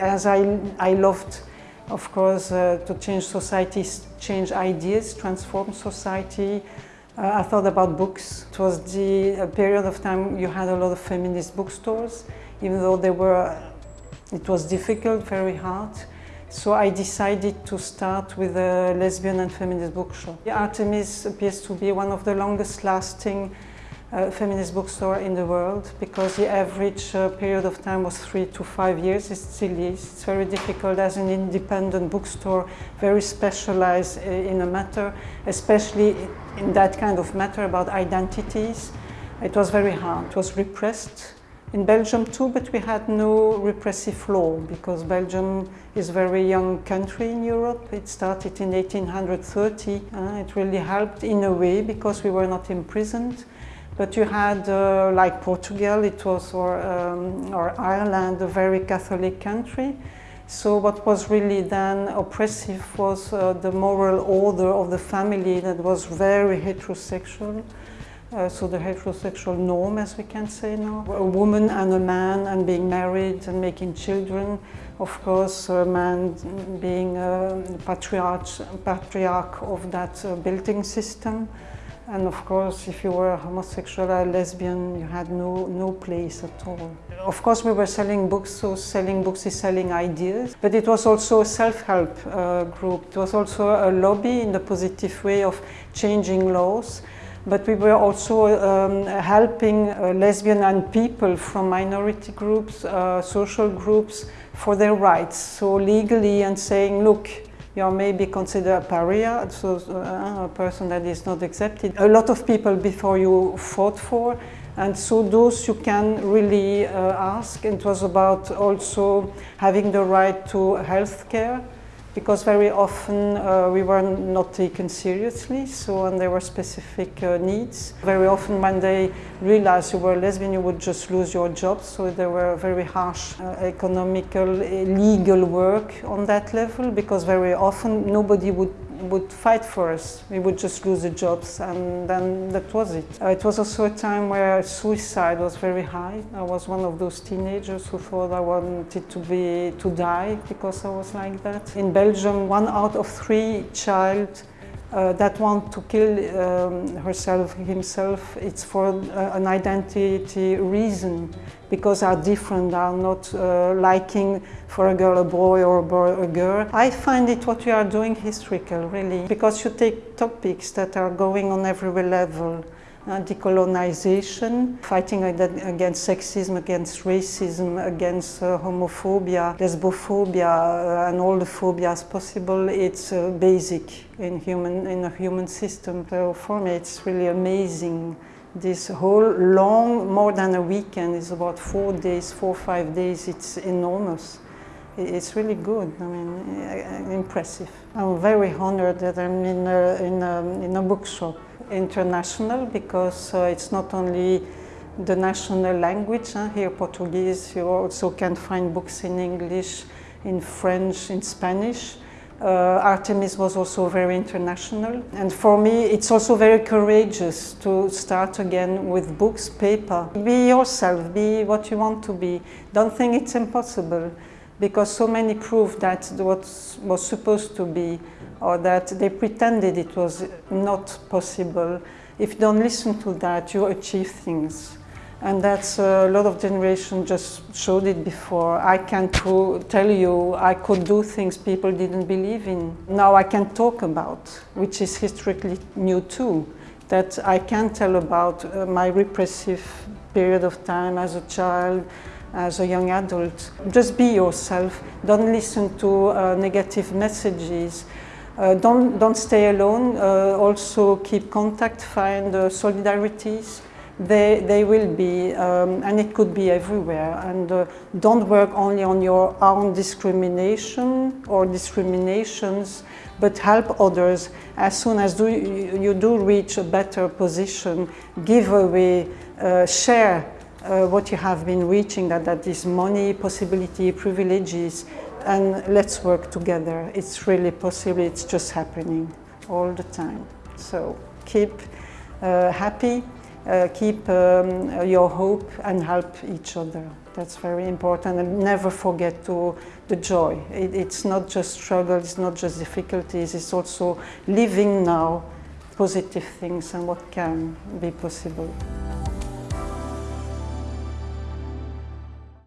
As I, I loved, of course, uh, to change societies, change ideas, transform society, uh, I thought about books. It was the period of time you had a lot of feminist bookstores, even though they were, it was difficult, very hard. So I decided to start with a lesbian and feminist bookshop. The Artemis appears to be one of the longest lasting uh, feminist bookstore in the world because the average uh, period of time was three to five years. It still is. It's very difficult as an independent bookstore, very specialized uh, in a matter, especially in that kind of matter about identities. It was very hard. It was repressed in Belgium too, but we had no repressive law because Belgium is a very young country in Europe. It started in 1830. Uh, it really helped in a way because we were not imprisoned. But you had, uh, like Portugal, it was, or, um, or Ireland, a very Catholic country. So what was really then oppressive was uh, the moral order of the family that was very heterosexual. Uh, so the heterosexual norm, as we can say now. A woman and a man and being married and making children. Of course, a man being a patriarch, patriarch of that uh, building system. And of course, if you were homosexual or lesbian, you had no, no place at all. Of course, we were selling books, so selling books is selling ideas. But it was also a self-help uh, group. It was also a lobby in the positive way of changing laws. But we were also um, helping uh, lesbian and people from minority groups, uh, social groups, for their rights. So legally and saying, look, you are maybe considered a pariah, so uh, a person that is not accepted. A lot of people before you fought for, and so those you can really uh, ask. It was about also having the right to health care, because very often uh, we were not taken seriously, so and there were specific uh, needs. Very often when they realized you were lesbian, you would just lose your job, so there were very harsh uh, economical, legal work on that level, because very often nobody would would fight for us. We would just lose the jobs and then that was it. Uh, it was also a time where suicide was very high. I was one of those teenagers who thought I wanted to be to die because I was like that. In Belgium, one out of three child uh, that want to kill um, herself, himself, it's for uh, an identity reason because are different, are not uh, liking for a girl a boy or a boy a girl. I find it what you are doing historical, really, because you take topics that are going on every level decolonization, fighting against sexism, against racism, against uh, homophobia, lesbophobia, uh, and all the phobias possible. It's uh, basic in human in a human system. So for me, it's really amazing. This whole long, more than a weekend, is about four days, four five days. It's enormous it's really good. I mean, uh, impressive. I'm very honored that I'm in a, in a, in a bookshop international because uh, it's not only the national language. Here Portuguese, you also can find books in English, in French, in Spanish. Uh, Artemis was also very international. And for me, it's also very courageous to start again with books, paper. Be yourself, be what you want to be. Don't think it's impossible because so many proved that what was supposed to be or that they pretended it was not possible. If you don't listen to that, you achieve things. And that's uh, a lot of generations just showed it before. I can tell you I could do things people didn't believe in. Now I can talk about, which is historically new too, that I can tell about uh, my repressive period of time as a child, as a young adult. Just be yourself. Don't listen to uh, negative messages. Uh, don't, don't stay alone. Uh, also keep contact, find uh, solidarities. They, they will be, um, and it could be everywhere. And uh, don't work only on your own discrimination or discriminations, but help others. As soon as do, you, you do reach a better position, give away, uh, share uh, what you have been reaching, that, that is money, possibility, privileges, and let's work together. It's really possible, it's just happening all the time. So keep uh, happy, uh, keep um, your hope and help each other. That's very important and never forget to the joy. It, it's not just struggle, it's not just difficulties, it's also living now positive things and what can be possible.